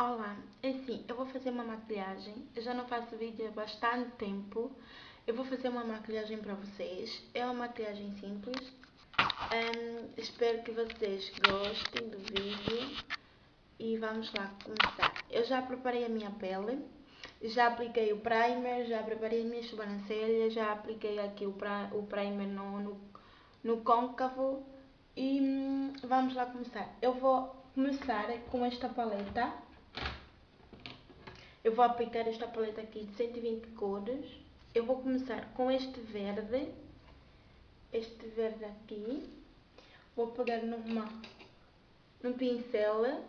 Olá, assim, eu vou fazer uma maquilhagem, eu já não faço vídeo há bastante tempo, eu vou fazer uma maquilhagem para vocês, é uma maquilhagem simples, um, espero que vocês gostem do vídeo. E vamos lá começar. Eu já preparei a minha pele, já apliquei o primer, já preparei as minhas sobrancelhas, já apliquei aqui o, pra, o primer no, no, no côncavo. E hum, vamos lá começar. Eu vou começar com esta paleta eu vou aplicar esta paleta aqui de 120 cores. Eu vou começar com este verde. Este verde aqui. Vou pegar numa, num pincel.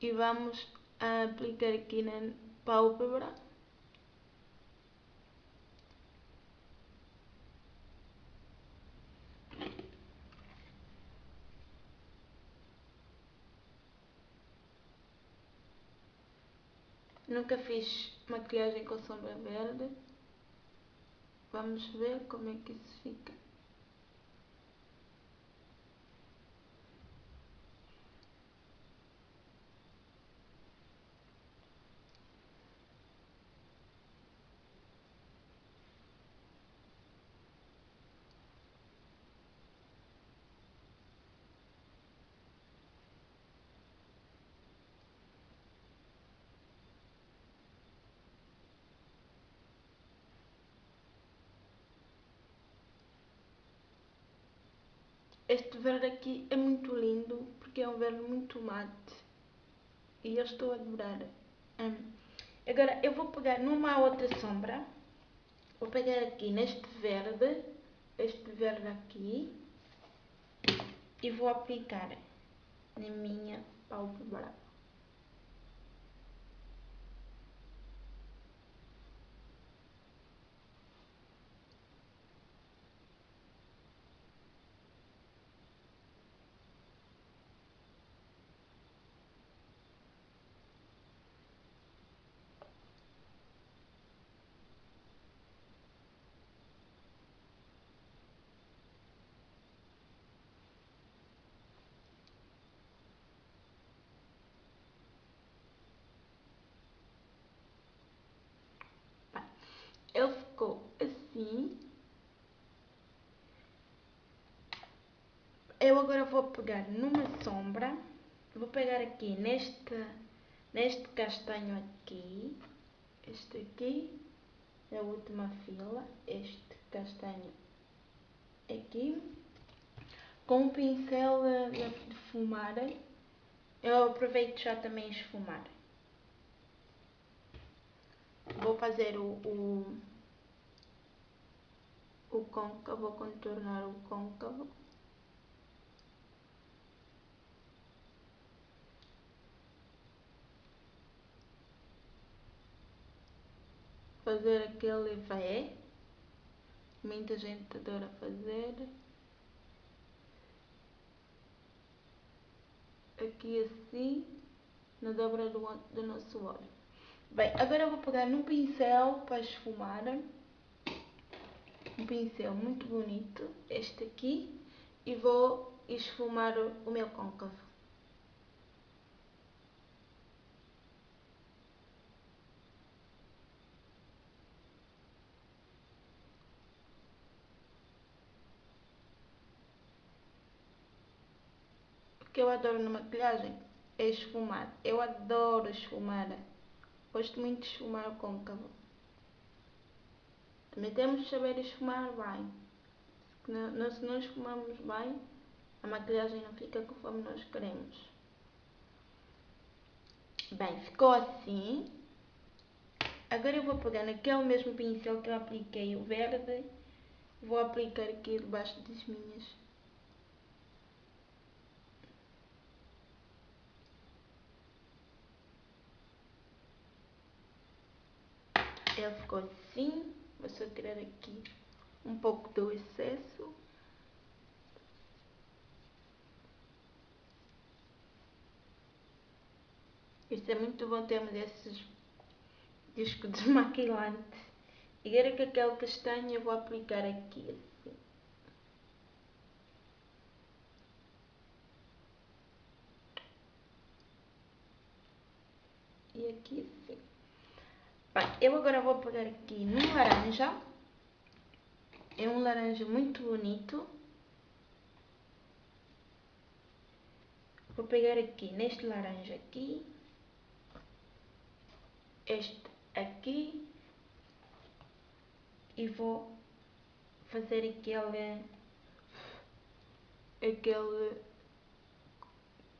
E vamos aplicar aqui na pálpebra. Nunca fiz maquilhagem com sombra verde. Vamos ver como é que isso fica. Este verde aqui é muito lindo porque é um verde muito mate e eu estou a adorar. Hum. Agora eu vou pegar numa outra sombra, vou pegar aqui neste verde, este verde aqui e vou aplicar na minha pálpebra. ele ficou assim. Eu agora vou pegar numa sombra, vou pegar aqui neste, neste castanho aqui, este aqui, a última fila, este castanho aqui, com um pincel de, de fumar, eu aproveito já também esfumar. Vou fazer o, o, o côncavo, contornar o côncavo. Fazer aquele V, muita gente adora fazer. Aqui assim, na dobra do, do nosso olho. Bem, agora eu vou pegar num pincel para esfumar. Um pincel muito bonito, este aqui. E vou esfumar o meu côncavo. O que eu adoro na maquilhagem é esfumar. Eu adoro esfumar. Gosto muito de esfumar o côncavo. Também temos de saber esfumar bem. Se não, se não esfumamos bem, a maquilhagem não fica conforme nós queremos. Bem, ficou assim. Agora eu vou pegar naquele mesmo pincel que eu apliquei o verde. Vou aplicar aqui debaixo das minhas Ele ficou assim. Vou só tirar aqui um pouco do excesso. Isso é muito bom termos esses discos desmaquilante. E agora que aquele castanho eu vou aplicar aqui assim. E aqui Bem, eu agora vou pegar aqui no laranja. É um laranja muito bonito. Vou pegar aqui neste laranja aqui. Este aqui. E vou fazer aquele... Aquele...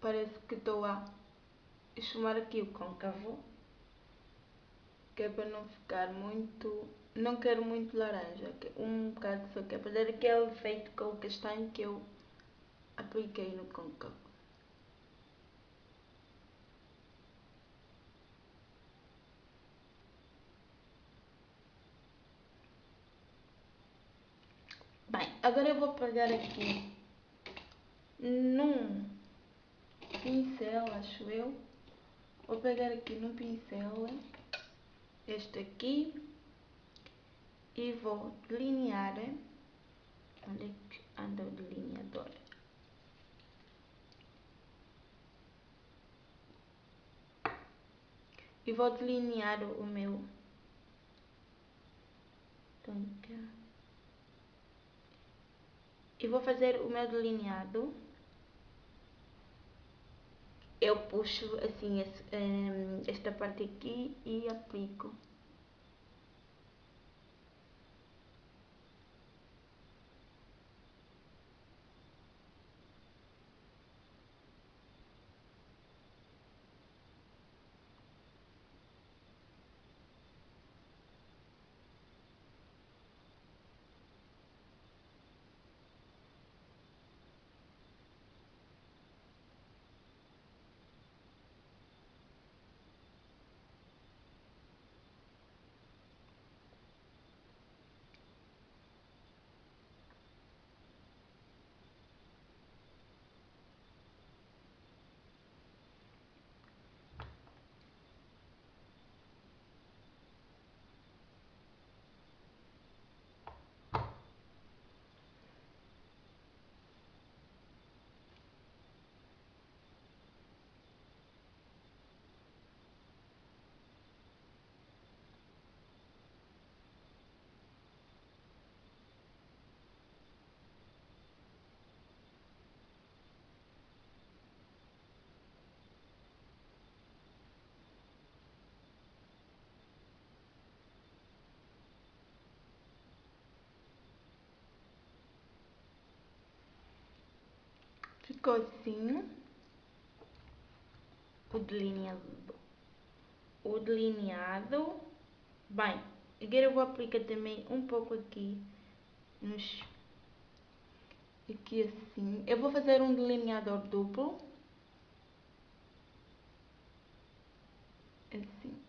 Parece que estou a chamar aqui o côncavo que é para não ficar muito. Não quero muito laranja, um bocado só que é para dar aquele efeito com o castanho que eu apliquei no côncavo. Bem, agora eu vou pegar aqui num pincel, acho eu. Vou pegar aqui num pincel este aqui e vou delinear onde é que anda o delineador. E vou delinear o meu e vou fazer o meu delineado eu puxo assim esta parte aqui e aplico. Assim o delineado. O delineado. Bem, agora eu vou aplicar também um pouco aqui nos aqui assim. Eu vou fazer um delineador duplo. Assim.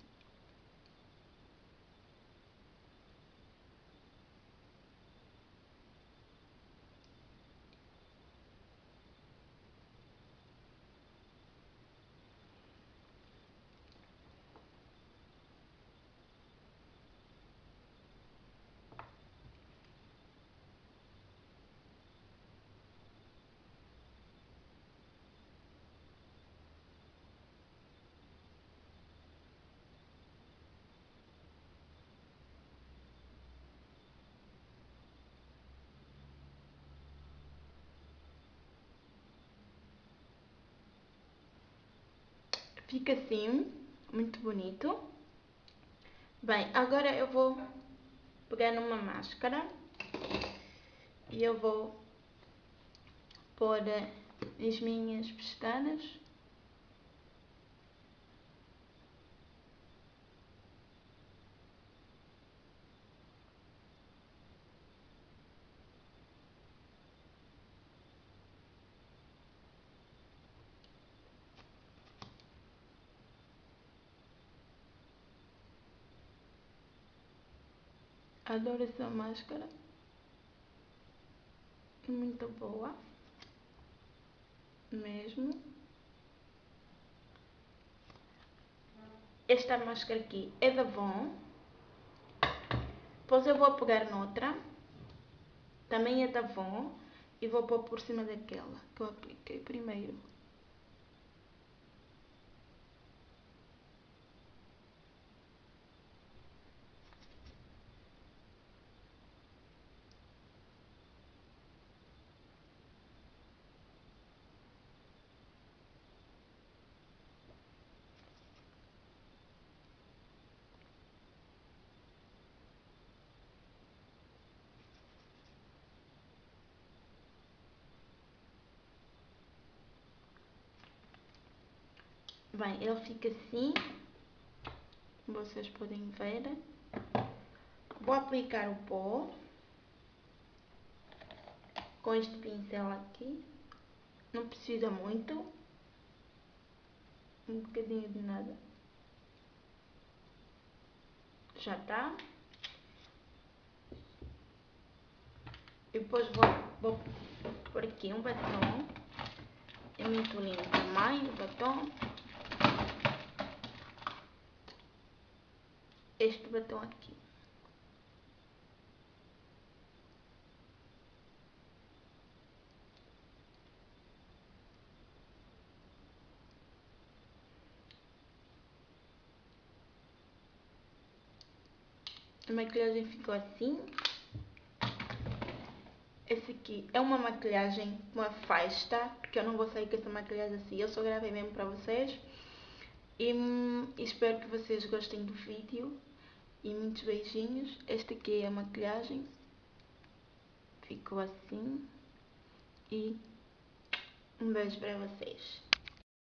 Fica assim, muito bonito. Bem, agora eu vou pegar numa máscara e eu vou pôr as minhas pestanas. Adoro essa máscara. Muito boa. Mesmo. Esta máscara aqui é da Von. Depois eu vou pegar noutra. Também é da Von. E vou pôr por cima daquela que eu apliquei primeiro. Bem, ele fica assim. Vocês podem ver. Vou aplicar o pó. Com este pincel aqui. Não precisa muito. Um bocadinho de nada. Já está. E depois vou, vou por aqui um batom. É muito lindo também o batom. Este batom aqui. A maquilhagem ficou assim. Esse aqui é uma maquilhagem, uma festa, porque eu não vou sair com essa maquilhagem assim, eu só gravei mesmo para vocês. E, hum, espero que vocês gostem do vídeo. E muitos beijinhos. Esta aqui é a maquilhagem. Ficou assim. E um beijo para vocês.